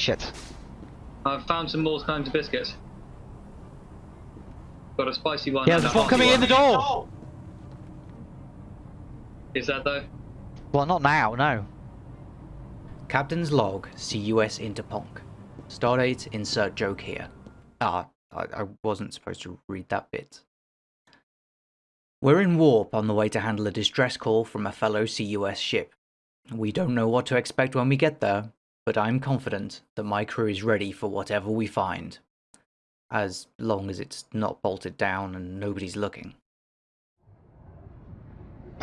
shit. I've found some more kinds of biscuits. Got a spicy one. Yeah, and there's a one hearty coming in the door! Is that though? Well, not now, no. Captain's log, CUS Interponk. Stardate, insert joke here. Ah, I, I wasn't supposed to read that bit. We're in warp on the way to handle a distress call from a fellow CUS ship. We don't know what to expect when we get there, but I'm confident that my crew is ready for whatever we find. As long as it's not bolted down and nobody's looking.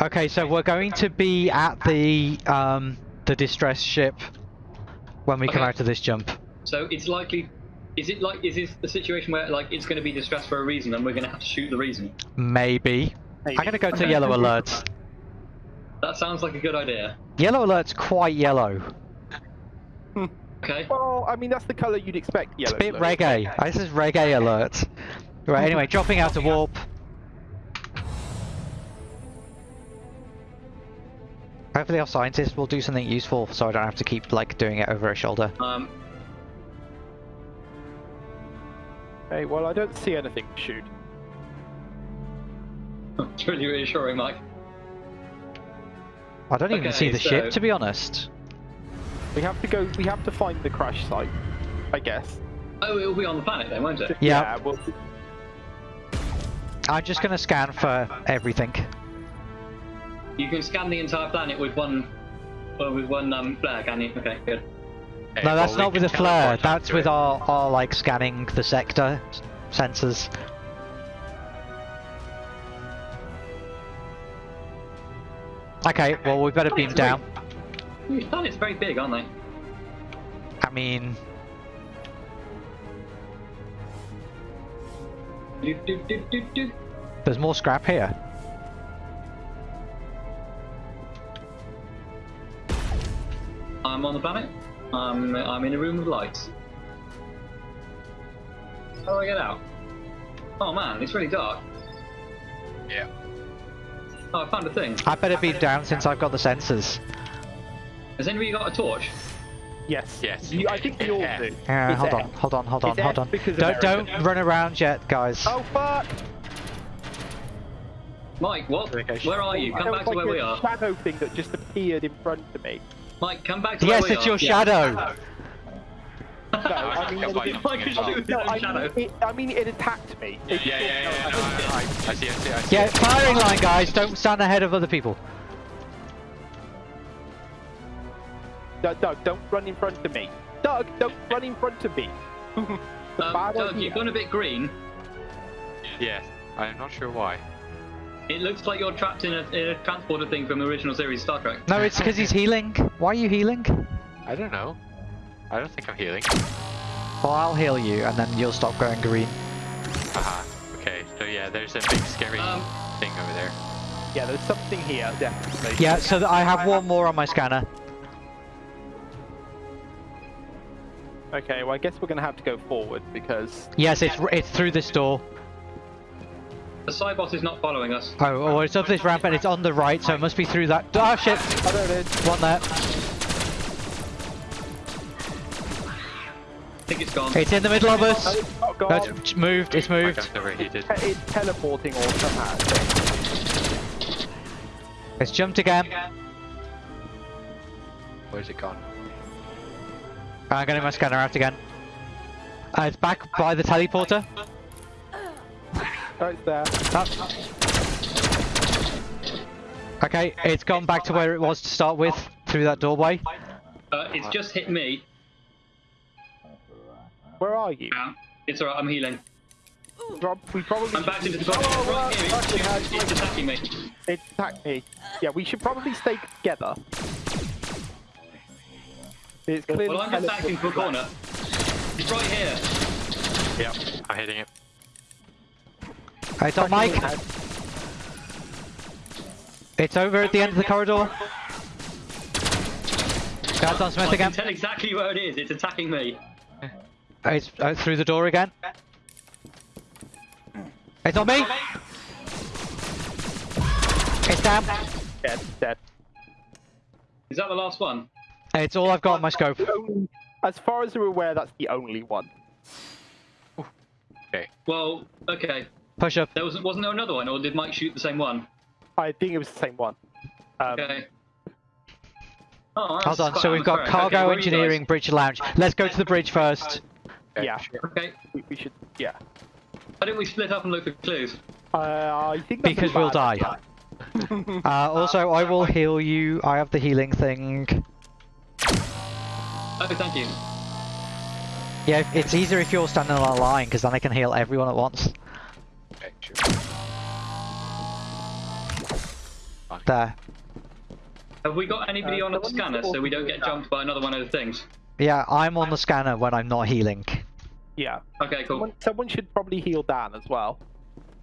Okay, so we're going to be at the um the distress ship when we come out of this jump. So it's likely. Is it like? Is this the situation where like it's going to be distressed for a reason, and we're going to have to shoot the reason? Maybe. Maybe. I'm gonna go to Okay. yellow alerts. That sounds like a good idea. Yellow alert's quite yellow. Okay. Well, I mean, that's the colour you'd expect It's a bit though. reggae. This is reggae alert. Right, anyway, dropping out of warp. Hopefully our scientists will do something useful so I don't have to keep like doing it over her shoulder. Um. Okay, well, I don't see anything to shoot. It's really reassuring, Mike. I don't even see the so- ship to be honest. We have to go. We have to find the crash site, I guess. Oh, it'll be on the planet then, won't it? Yeah. well, I'm just gonna scan for everything. You can scan the entire planet with one, well, with one um flare, can you? Okay, good. Okay, no, that's well, not with a can flare. That's with it. our, our like scanning the sector sensors. Okay, well we better beam down. These planets are very big, aren't they? I mean, Do, do, do, do, do. there's more scrap here. I'm on the planet. I'm I'm in a room with lights. How do I get out? Oh man, it's really dark. Yeah. Oh, I found a thing. I better be down since I've got the sensors. Has anybody got a torch? yes. Yes. You, I think we all Yeah. do. Yeah, It's hold on, hold on, hold on, It's hold F on. Don't don't run around yet, guys. Oh fuck! Mike, what? Where are you? Come back was to where like we a are. shadow thing that just appeared in front of me. Mike, come back to yes, where we are. Yes, it's are. your Yeah. shadow. No, I mean, I can find it, Mike is nothing shooting no, I mean, it, I mean, it attacked me. Yeah, It- yeah, yeah, yeah, no, I, I, I see, I see, I see. Yeah, firing line, guys. Don't stand ahead of other people. Doug, Doug, don't run in front of me. Doug, don't run in front of me. Um, Doug, you've gone a bit green. Yes, I'm not sure why. It looks like you're trapped in a, in a transporter thing from the original series Star Trek. No, it's because he's healing. Why are you healing? I don't know. I don't think I'm healing. Well, I'll heal you, and then you'll stop going green. Haha. Okay, so yeah, there's a big scary Um, thing over there. Yeah, there's something here, definitely. Yeah, so I have one more on my scanner. Okay, well, I guess we're gonna have to go forward because Yes, it's it's through this door. the Cybot is not following us. Oh, oh, it's up this ramp and it's on the right, so it must be through that. Oh shit! oh, there it is. One there. I think it's gone. It's in the middle of us. Oh, No, it's moved. It's My moved. gun's overheated. it's teleporting or somehow. It's jumped again. Where's it gone? I'm getting my scanner out again. Uh, it's back by the teleporter. Oh, it's there. Oh. Okay, it's gone back to where it was to start with, through that doorway. Uh, it's just hit me. Where are you? Yeah. It's alright, I'm healing. Rob, we probably I'm back into the body. Oh, right here, it's, okay, it's, it's attacking me. It attacked me. Yeah, we should probably stay together. It's clearly Well, I'm just back into a corner. It's right here. Yep, I'm hitting it. It's on Mike. It's over at the end of the corridor. That's on Smith I can again. tell exactly where it is. It's attacking me. It's uh, through the door again. It's on me. It's down. Dead, dead. Is that the last one? It's all I've got on my scope. Only, As far as we're aware, that's the only one. Okay. Well, okay. Push up. There was wasn't there another one, or did Mike shoot the same one? I think it was the same one. Um, Okay. Oh, Hold on. So we've got atmospheric. Okay, cargo where are you guys? engineering, bridge lounge. Let's go to the bridge first. Okay, Yeah. sure. Okay. we, we should. Yeah. Why didn't we split up and look for clues? Uh, I think Because we'll die. Uh, also, I will heal you. I have the healing thing. Oh, thank you. Yeah, it's easier if you're standing on a line because then I can heal everyone at once. Okay, sure. There. Have we got anybody Uh, on a scanner so we don't get jumped by another one of the things? Yeah, I'm on the scanner when I'm not healing. Yeah. Okay, cool. Someone, someone should probably heal Dan as well.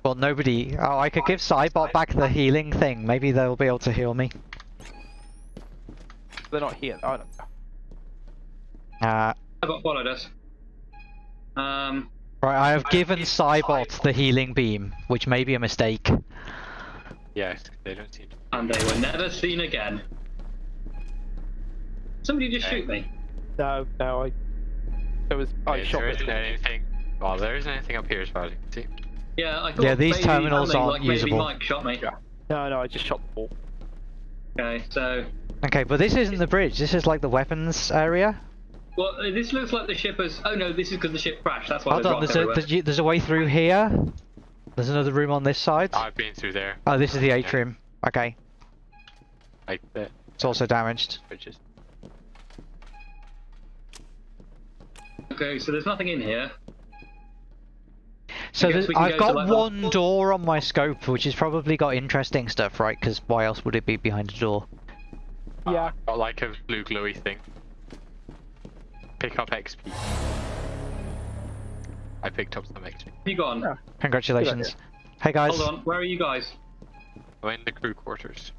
Well, nobody. Oh, I could give Cybot back the healing thing. Maybe they'll be able to heal me. They're not here. I don't know. Uh, I got followed us. Um, right, I have given Cybot the healing beam, which may be a mistake. Yes, they don't seem to. and they were never seen again. Somebody just shoot me. No, no, I. There was. I Okay, shot there with isn't anything. Well, there isn't anything up here as far as you can see. Yeah, I thought Yeah, these maybe terminals aren't like maybe usable. Mike shot me. No, no, I just shot the ball. Okay, so Okay, but this isn't the bridge. This is like the weapons area. Well, uh, this looks like the ship has. Oh no, this is because the ship crashed. That's why Hold there's on, rock there's a, everywhere. there's, you- there's a way through here. There's another room on this side. I've been through there. Oh, this is the atrium. Okay, Like the it's also damaged. bridges. Okay, so there's nothing in here. So guess there's, we can I've go got like, the- one door on my scope, which has probably got interesting stuff, right? Because why else would it be behind a door? Yeah. Got like a blue glowy thing. Pick up XP. I picked up some XP. You gone? Yeah. Congratulations. Hey guys. Hold on. Where are you guys? I'm in the crew quarters.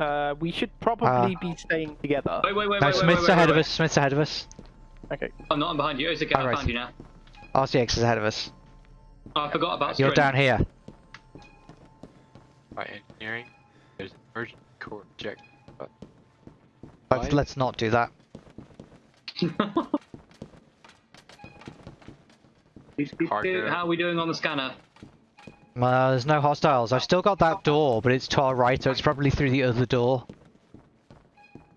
Uh, we should probably be staying together. Wait, wait, wait, No, wait, wait, Smith's wait, wait, ahead wait, of us. Smith's ahead of us. Okay. I'm not. I'm behind you. It's okay. I Alright. found you now. RCX is ahead of us. Oh, I forgot about. You're String. down here. Right, engineering, there's an emergency core eject. But Let's, let's not do that. Harder. How are we doing on the scanner? Uh, there's no hostiles. I've still got that door, but it's to our right, so it's probably through the other door.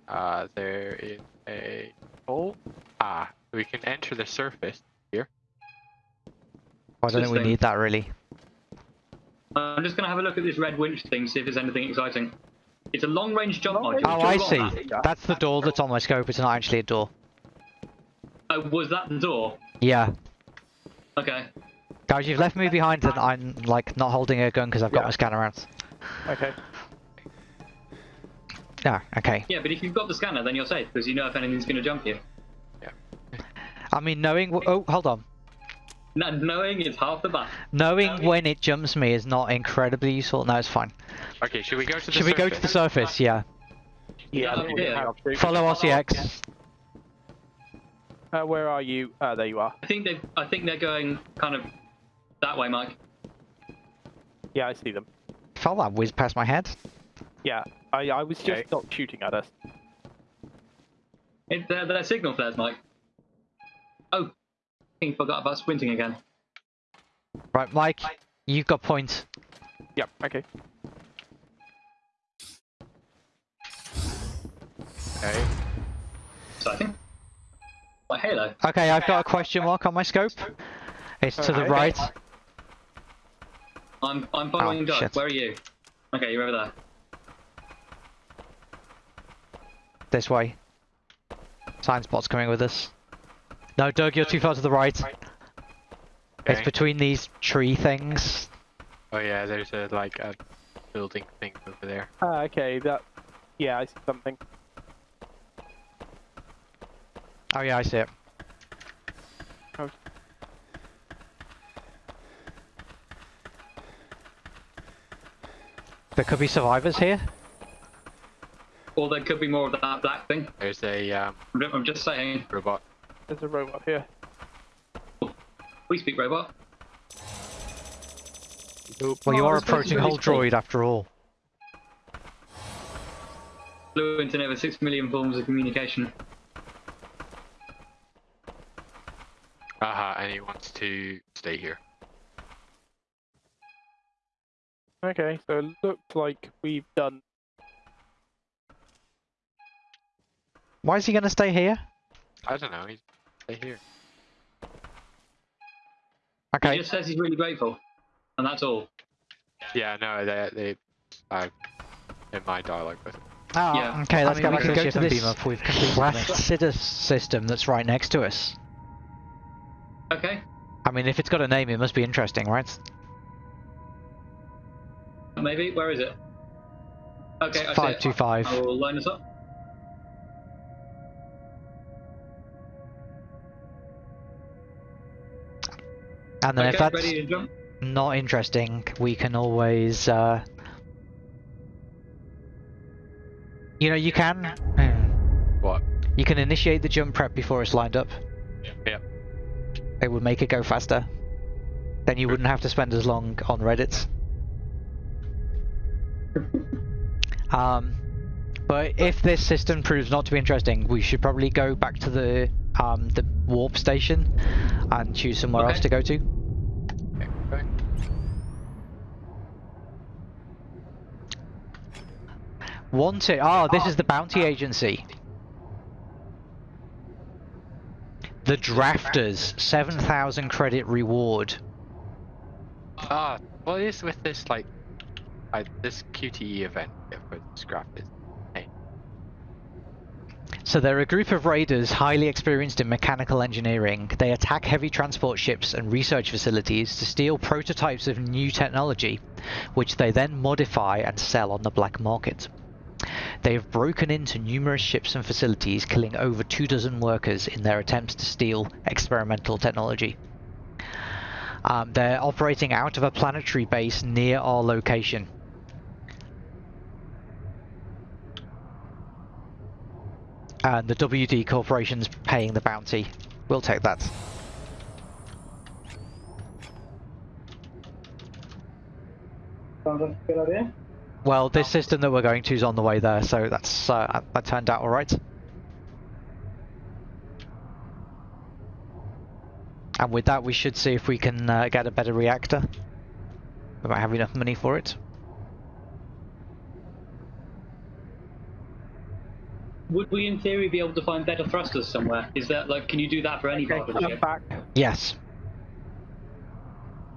uh, there is a hole. Ah, we can enter the surface here. I don't think we Interesting. need that really. Uh, I'm just gonna have a look at this red winch thing, see if there's anything exciting. It's a long-range jump Long-range module. Oh, I see. that? That's the door that's on my scope. It's not actually a door. Oh, was that the door? Yeah. Okay. Guys, you've left me behind and I'm like not holding a gun because I've got Yeah. my scanner out. Okay. Yeah, okay. Yeah, but if you've got the scanner, then you're safe because you know if anything's gonna jump you. Yeah. I mean, knowing. W- oh, hold on. No, knowing is half the battle. Knowing when it jumps me is not incredibly useful. No, it's fine. Okay, should we go to the Should we go to the surface? Yeah. Yeah, yeah. we have to. Follow RCX. Uh, where are you? Uh, there you are. I think they. I think they're going kind of that way, Mike. Yeah, I see them. Felt that whiz past my head. Yeah, I, I was just Okay. not shooting at us. It, they're, they're signal flares, Mike. Oh, I think forgot about sprinting again. Right, Mike, you've got points. Yep. Okay. Okay. Exciting. My halo. Okay, I've got a question mark on my scope. It's to the right. I'm I'm following Oh, Doug. Where are you? Okay, you're over there. This way. Sign spot's coming with us. No, Doug, you're too far to the right. It's between these tree things. Oh yeah, there's a like a building thing over there. Ah, okay. That. Yeah, I see something. Oh yeah, I see it. Oh. There could be survivors here. Or there could be more of that black thing. There's a um, I'm I'm just saying. robot. There's a robot here. We speak robot. Well, you Oh, are this place is approaching really whole small. droid after all. Fluent in over six million forms of communication. He wants to stay here. Okay, so it looked like we've done. Why is he going to stay here? I don't know, he's stay here. Okay. He just says he's really grateful, and that's all. Yeah, no, they, they, I, in my dialogue with ah, him. Oh, Yeah. okay, let's I go back to the ship and beam up. We've completed the system that's right next to us. Okay. I mean, if it's got a name, it must be interesting, right? Maybe. Where is it? Okay, I see Five it. two five. I will line this up. And then if that's ready to jump. not interesting, we can always, uh... You know, you can... hmm, What? You can initiate the jump prep before it's lined up. Yep. It would make it go faster. Then you wouldn't have to spend as long on Reddit. um, but if this system proves not to be interesting, we should probably go back to the um, the warp station and choose somewhere else to go to. Okay, okay. Wanted. Oh, this is the bounty agency. The Drafters, 7,000 credit reward. Ah, what is with this, like, uh, this QTE event for scrap is? Hey, So they're a group of raiders highly experienced in mechanical engineering. They attack heavy transport ships and research facilities to steal prototypes of new technology, which they then modify and sell on the black market. They have broken into numerous ships and facilities, killing over two dozen workers in their attempts to steal experimental technology. Um, they're operating out of a planetary base near our location. And the WD Corporation's paying the bounty. We'll take that. Sounds like a good idea. Well, this system that we're going to is on the way there, so that's uh, that turned out all right. And with that, we should see if we can uh, get a better reactor. We might have enough money for it. Would we, in theory, be able to find better thrusters somewhere? Is that like, can you do that for any part of the ship? back. Yes.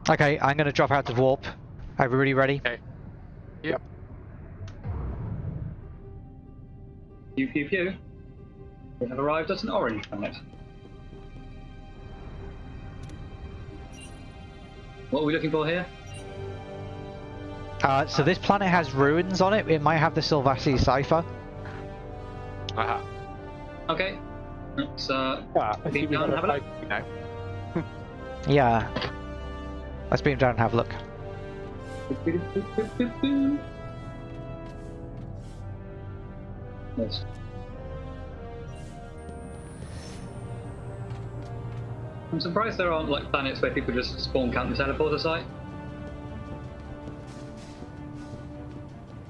Okay, I'm going to drop out of warp. Everybody ready? okay. Yep. Pew pew pew. We have arrived at an orange planet. What are we looking for here? Uh, so this planet has ruins on it. It might have the Silvassi cipher. Uh-huh. Okay. Let's uh, Ah, I see Beam down, have a have a look. flag now. Yeah. Let's beam down and have a look. Yes. I'm surprised there aren't like planets where people just spawn camp the teleporter site.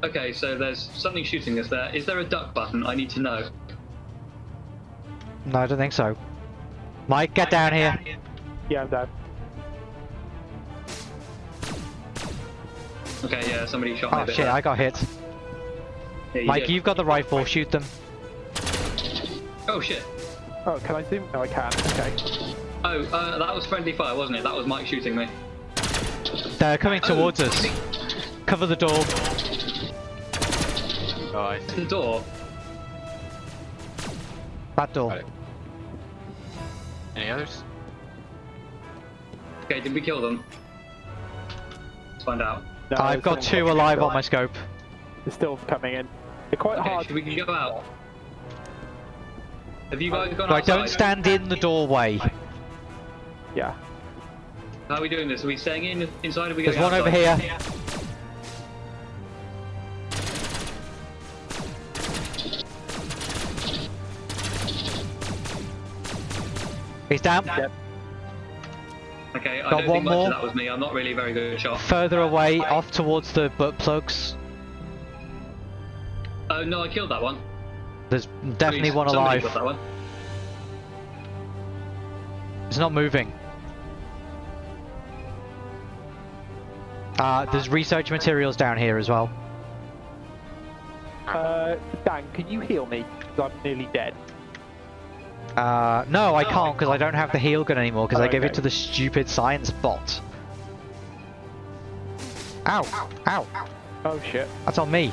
Okay, so there's something shooting us there. Is there a duck button? I need to know. No, I don't think so. Mike, get down here. Yeah, I'm down. Okay, yeah, somebody shot me a Oh shit, there. I got hit. Yeah, you Mike, did. you've got the rifle. Shoot them. Oh shit. Oh, can I zoom? No, I can. Okay. Oh, uh, that was friendly fire, wasn't it? That was Mike shooting me. They're coming Oh, towards us. Cover the door. Oh, I The door. That door. Any others? Okay, did we kill them? Let's find out. No, I've got two coming alive on my scope. They're still coming in. They're quite Okay, hard. should we can go out? Have you guys gone Right, outside? don't stand in the doorway. Yeah. How are we doing this? Are we staying in inside? Or are we There's going one over outside? here. He's down. Yep. Okay, I Got don't one think much more. of that was me. I'm not really a very good shot. Further away, off towards the butt plugs. Oh no, I killed that one. There's definitely Please, one somebody alive. got that one. It's not moving. Uh, there's research materials down here as well. Uh, Dan, can you heal me? 'Cause I'm nearly dead. Uh, no, I can't because I don't have the heal gun anymore because I gave it to the stupid science bot. Ow! Ow! Oh shit. That's on me.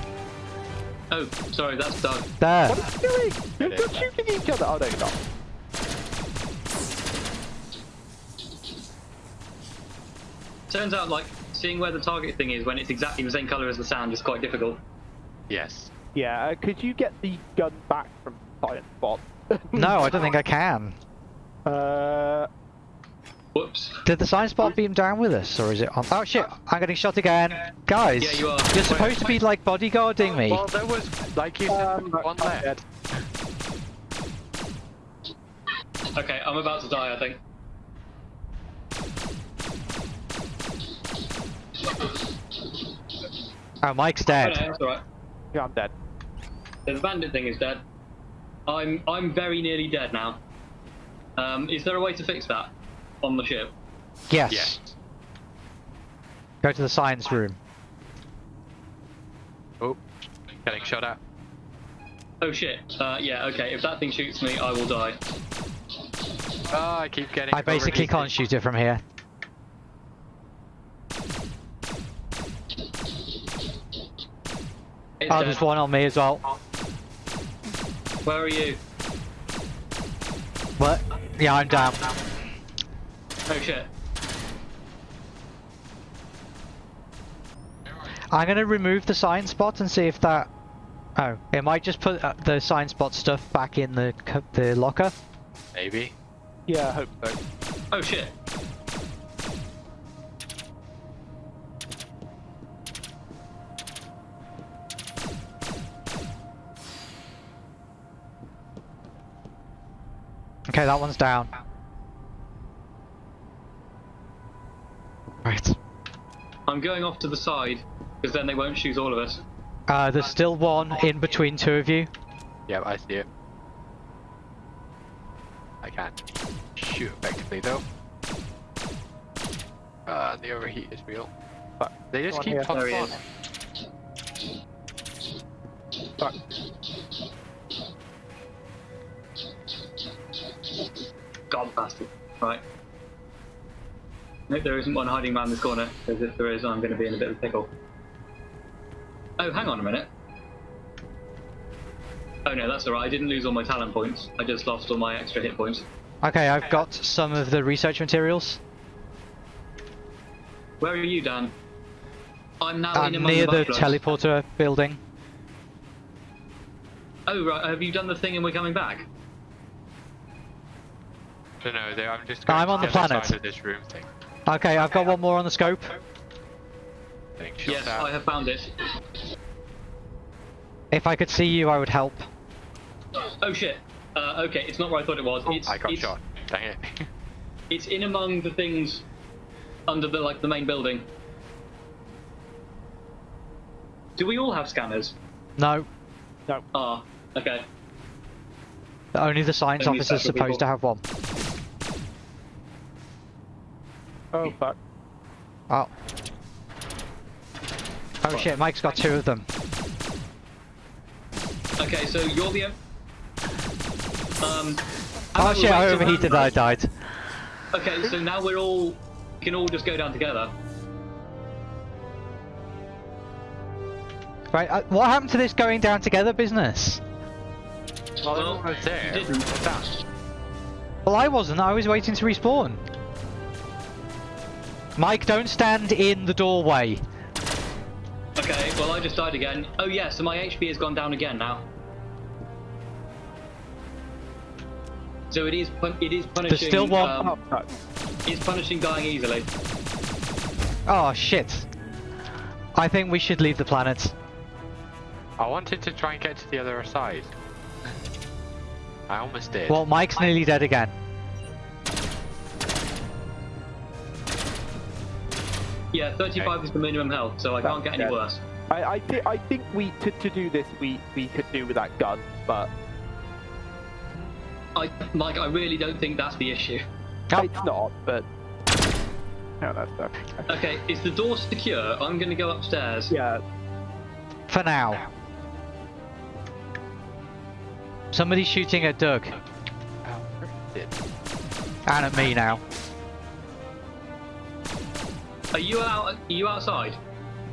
Oh, sorry, that's Doug. There. What are you doing? You're, you're shooting each other. Oh no, you're not. Turns out, like, seeing where the target thing is when it's exactly the same colour as the sound is quite difficult. Yes. Yeah, uh, could you get the gun back from Science Bot? No, I don't think I can. Uh, Whoops. Did the science bot beam down with us, or is it on? Oh shit! I'm getting shot again, guys. Yeah, you are. You're supposed to be like bodyguarding me. Well, there was, like you said, um, one I'm left. dead. Okay, I'm about to die, I think. Oh, Mike's dead. Oh, no, dead. that's alright. Yeah, I'm dead. The bandit thing is dead. I'm I'm very nearly dead now. Um, is there a way to fix that on the ship? Yes. Yes. Go to the science room. Oh, getting shot at. Oh shit. Uh, yeah. Okay. If that thing shoots me, I will die. Oh, I keep getting. I basically can't overheated. shoot it from here. It's Oh, dead. there's one on me as well. Where are you? What? Yeah, I'm down. Oh shit. I'm gonna remove the sign spot and see if that. Oh, it might just put uh, the sign spot stuff back in the the locker. Maybe. Yeah, I hope so. Oh shit. Okay, that one's down. I'm going off to the side because then they won't shoot all of us. Uh, there's still one in between two of you. Yeah, I see it. I can't shoot effectively though. Uh, the overheat is real. Fuck. They just One keep here. on Nope, there isn't one hiding around this corner, because if there is, I'm going to be in a bit of a pickle. Oh, hang on a minute. Oh no, that's alright, I didn't lose all my talent points. I just lost all my extra hit points. Okay, I've got some of the research materials. Where are you, Dan? I'm now I'm in among near the buffaloes. teleporter building. Oh right, have you done the thing and we're coming back? No, no, I'm just I'm on to the the planet. side of this room thing. Okay, I've got one more on the scope. Getting Yes, at. I have found it. If I could see you, I would help. Oh shit. Uh, okay, it's not where I thought it was. It's, I got it's, shot. Dang it. It's in among the things under the like the main building. Do we all have scanners? No, No. Ah, okay. only the science Only officer's supposed people. to have one. Oh fuck. Oh. Oh shit, Mike's got two of them. Okay, so you're the. Um. Oh and shit, I we're waiting overheated, around- I died. Okay, so now we're all we can all just go down together. Right, uh, what happened to this going down together business? Well, Well, everyone was there. you didn't. Well, I wasn't, I was waiting to respawn. Mike, don't stand in the doorway. Okay, well I just died again. Oh yeah, so my HP has gone down again now. So it is pun- it is punishing. There's still one- Um, Oh fuck. it's punishing dying easily. Oh shit. I think we should leave the planet. I wanted to try and get to the other side. I almost did. Well, Mike's nearly dead again. Yeah, 35 is the minimum health, so I can't get any Yeah. worse. I I, thi- I think we to, to do this we we could do with that gun, but I, Mike, I really don't think that's the issue. It's not, but. No, that's okay. Okay, is the door secure? I'm gonna go upstairs. Yeah, For now. Somebody's shooting at Doug. Where is it? And at me now. Are you out? Are you outside?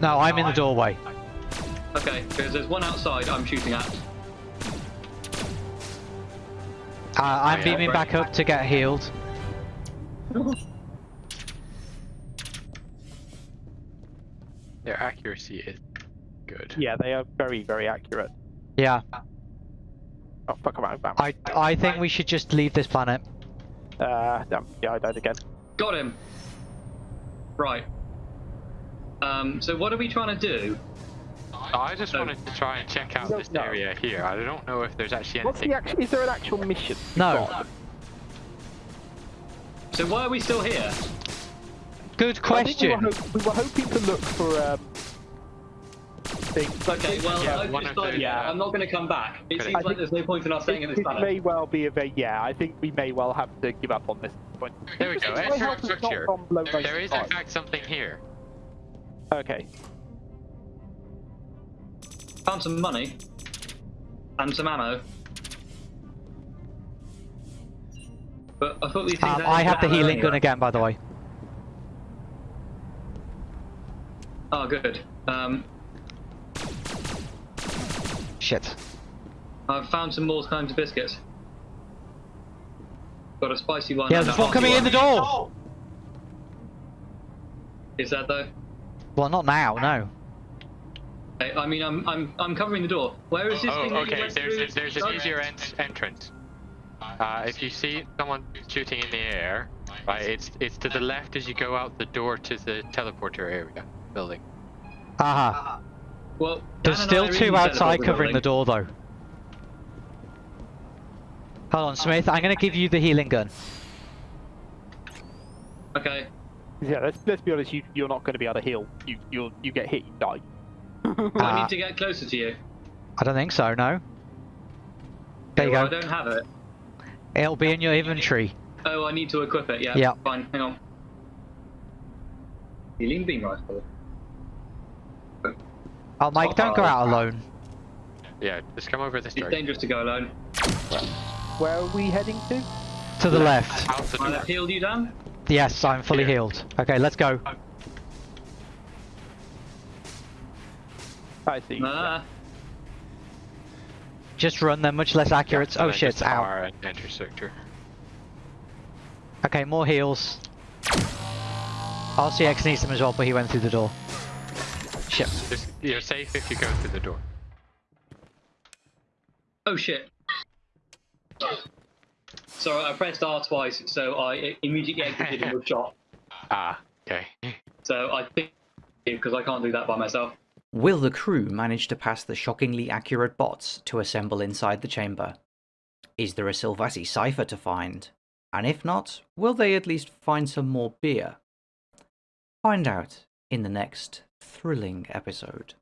No, I'm in the doorway. Okay, because there's one outside I'm shooting at. Uh, I'm yeah, beaming back up to get healed. Their accuracy is good. yeah, they are very, very accurate. Yeah, Oh, fuck around. Bam. I I think we should just leave this planet. Uh, damn. Yeah, I died again. Got him. Right. Um. So what are we trying to do? I just No. wanted to try and check out this no. area here. I don't know if there's actually What's anything. the actual? Is there an actual mission? No. So why are we still here? Good I think we were, question. we were hoping to look for um, things. Okay, well, Yeah, I've one of decided the, I'm not going to come back. It seems I like think- there's no point in us staying in It, this it planet. may well be a very yeah. I think we may well have to give up on this point. There we go. My Enter health has not structure. gone below There is in fact something here. Okay. Found some money and some ammo. But I thought these things. Um, had I have the healing anyway. gun again, by the way. Oh, good. Um, Shit. I've found some more kinds of biscuits. Got a spicy one. Yeah, and there's a one coming hearty in the door. Is that though? Well, not now. No. I I mean, I'm I'm I'm covering the door. Where is this Oh, thing? that you okay. There's through? there's, there's an easier ent- entrance. Uh, if you see someone shooting in the air, right, it's it's to the left as you go out the door to the teleporter area building. Haha. Well, There's still I are in two the outside covering the door, though. Hold on, Smith. I'm going to give you the healing gun. Okay. Yeah. Let's let's be honest. You you're not going to be able to heal. You you you get hit, you die. I Ah. need to get closer to you. I don't think so. No. There you well, go. I don't have it. It'll be in your inventory. Oh, I need to equip it. Yeah. Yeah. Fine. Hang on. Healing beam rifle. Oh, Mike, don't go out alone. Yeah, just come over this It's door. dangerous to go alone. Where are we heading to? To the left. Out the door. I've healed you, Dan. Yes, I'm fully Here. healed. Okay, let's go. I see. Ah. Just run. They're much less accurate. And oh shit, just ow. R and enter sector. Okay, more heals. RCX needs them as well, but he went through the door. Shit. Just, you're safe if you go through the door. Oh shit. Sorry, I pressed R twice, so I immediately exited and was shot. Ah, okay. So I think because I can't do that by myself. Will the crew manage to pass the shockingly accurate bots to assemble inside the chamber? Is there a Silvassi cipher to find? And if not, will they at least find some more beer? Find out in the next thrilling episode.